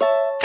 you